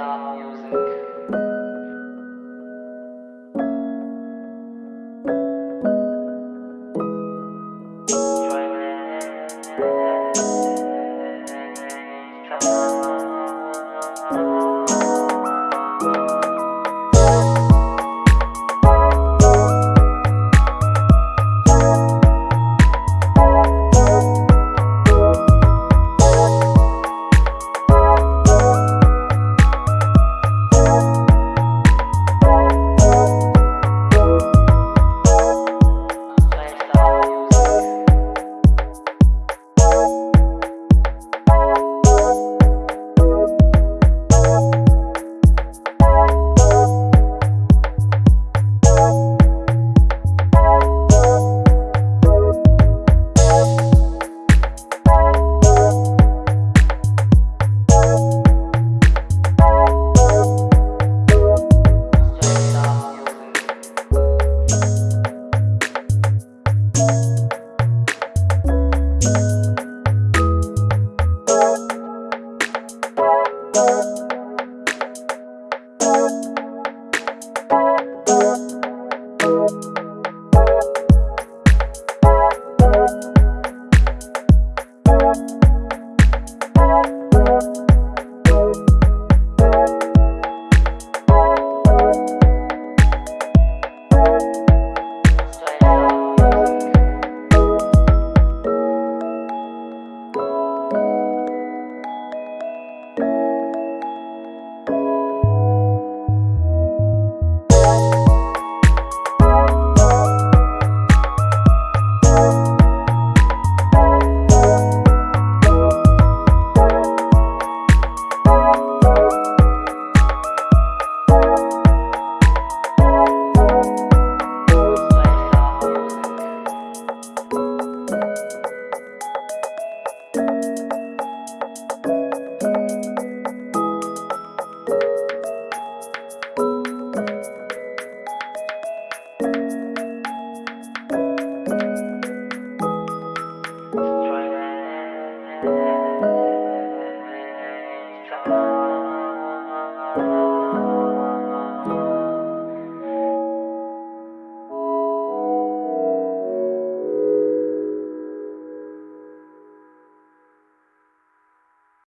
Stop you.